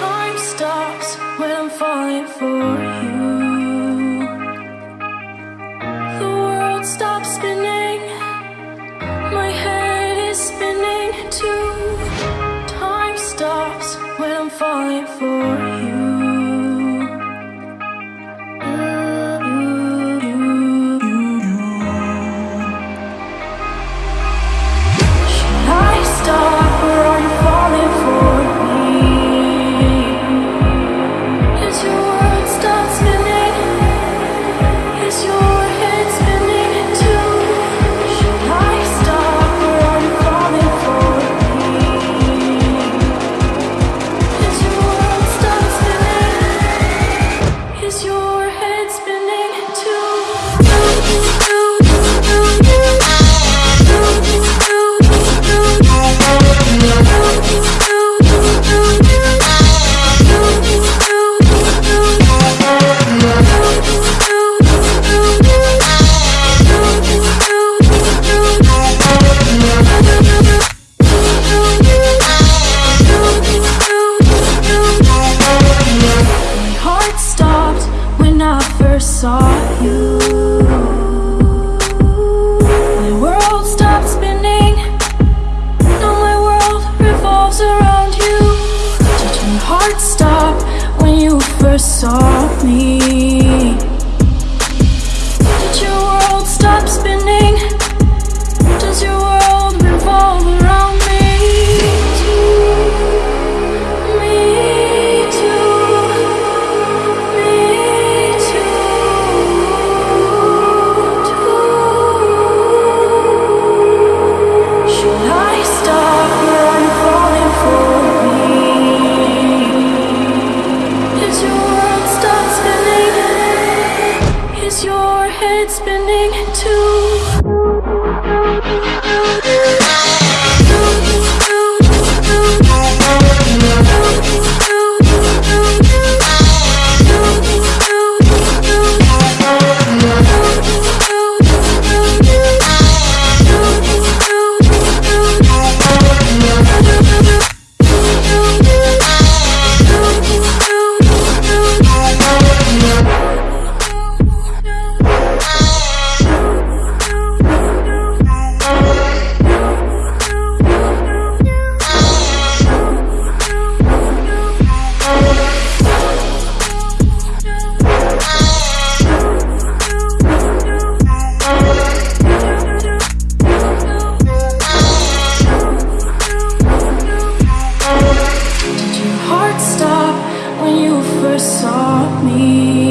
Time stops when I'm falling for you. The world stops spinning. My head is spinning too. Time stops when I'm falling for you your head spinning too. me.